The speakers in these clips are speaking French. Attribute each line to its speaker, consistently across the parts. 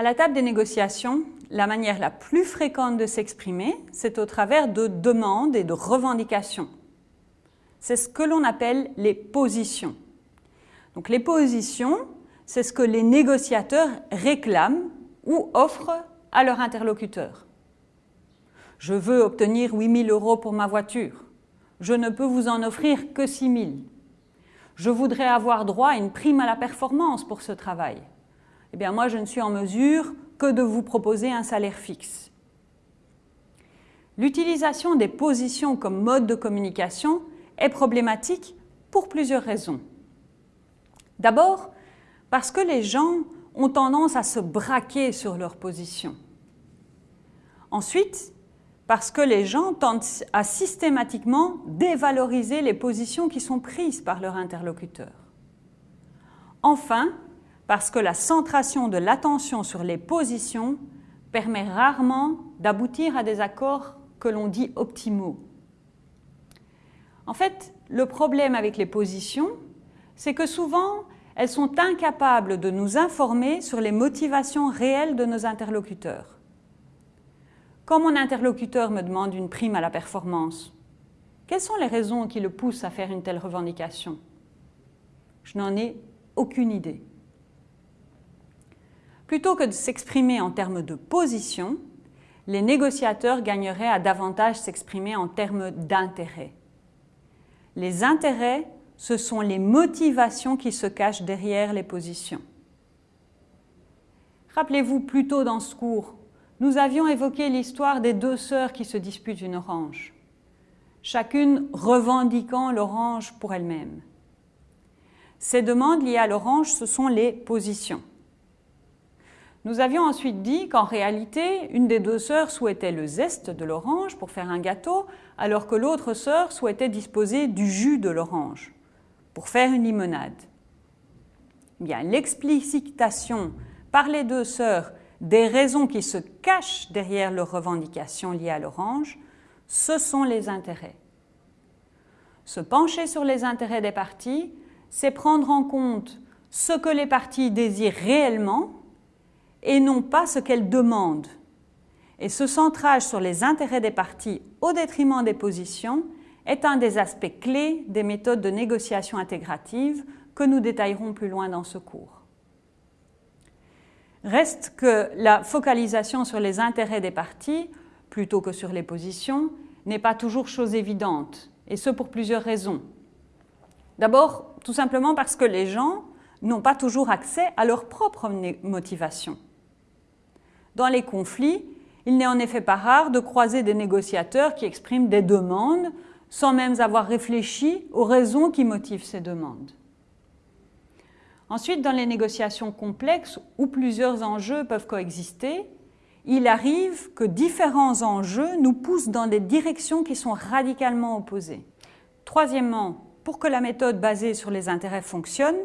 Speaker 1: À la table des négociations, la manière la plus fréquente de s'exprimer, c'est au travers de demandes et de revendications. C'est ce que l'on appelle les positions. Donc les positions, c'est ce que les négociateurs réclament ou offrent à leur interlocuteur. Je veux obtenir 8 000 euros pour ma voiture. Je ne peux vous en offrir que 6 000. Je voudrais avoir droit à une prime à la performance pour ce travail. Eh bien moi, je ne suis en mesure que de vous proposer un salaire fixe. L'utilisation des positions comme mode de communication est problématique pour plusieurs raisons. D'abord, parce que les gens ont tendance à se braquer sur leur position. Ensuite, parce que les gens tendent à systématiquement dévaloriser les positions qui sont prises par leur interlocuteur. Enfin, parce que la centration de l'attention sur les positions permet rarement d'aboutir à des accords que l'on dit optimaux. En fait, le problème avec les positions, c'est que souvent, elles sont incapables de nous informer sur les motivations réelles de nos interlocuteurs. Quand mon interlocuteur me demande une prime à la performance, quelles sont les raisons qui le poussent à faire une telle revendication? Je n'en ai aucune idée. Plutôt que de s'exprimer en termes de position, les négociateurs gagneraient à davantage s'exprimer en termes d'intérêt. Les intérêts ce sont les motivations qui se cachent derrière les positions. Rappelez-vous, plus tôt dans ce cours, nous avions évoqué l'histoire des deux sœurs qui se disputent une orange, chacune revendiquant l'orange pour elle-même. Ces demandes liées à l'orange, ce sont les positions. Nous avions ensuite dit qu'en réalité, une des deux sœurs souhaitait le zeste de l'orange pour faire un gâteau, alors que l'autre sœur souhaitait disposer du jus de l'orange pour faire une limonade. Bien, l'explicitation par les deux sœurs des raisons qui se cachent derrière leurs revendications liées à l'orange, ce sont les intérêts. Se pencher sur les intérêts des parties, c'est prendre en compte ce que les parties désirent réellement et non pas ce qu'elles demandent. Et ce centrage sur les intérêts des parties au détriment des positions est un des aspects clés des méthodes de négociation intégrative que nous détaillerons plus loin dans ce cours. Reste que la focalisation sur les intérêts des parties, plutôt que sur les positions, n'est pas toujours chose évidente, et ce pour plusieurs raisons. D'abord, tout simplement parce que les gens n'ont pas toujours accès à leur propre motivation. Dans les conflits, il n'est en effet pas rare de croiser des négociateurs qui expriment des demandes sans même avoir réfléchi aux raisons qui motivent ces demandes. Ensuite, dans les négociations complexes où plusieurs enjeux peuvent coexister, il arrive que différents enjeux nous poussent dans des directions qui sont radicalement opposées. Troisièmement, pour que la méthode basée sur les intérêts fonctionne,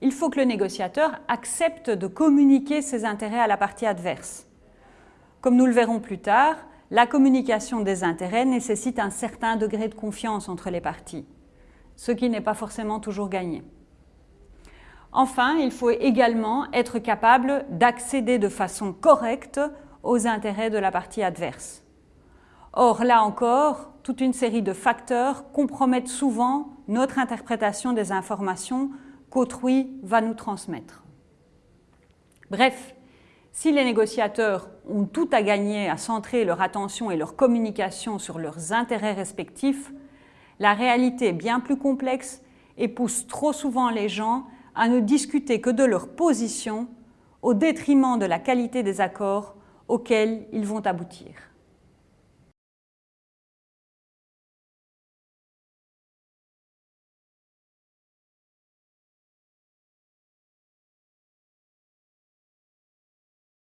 Speaker 1: il faut que le négociateur accepte de communiquer ses intérêts à la partie adverse. Comme nous le verrons plus tard, la communication des intérêts nécessite un certain degré de confiance entre les parties, ce qui n'est pas forcément toujours gagné. Enfin, il faut également être capable d'accéder de façon correcte aux intérêts de la partie adverse. Or, là encore, toute une série de facteurs compromettent souvent notre interprétation des informations qu'autrui va nous transmettre. Bref, si les négociateurs ont tout à gagner à centrer leur attention et leur communication sur leurs intérêts respectifs, la réalité est bien plus complexe et pousse trop souvent les gens à ne discuter que de leur position au détriment de la qualité des accords auxquels ils vont aboutir.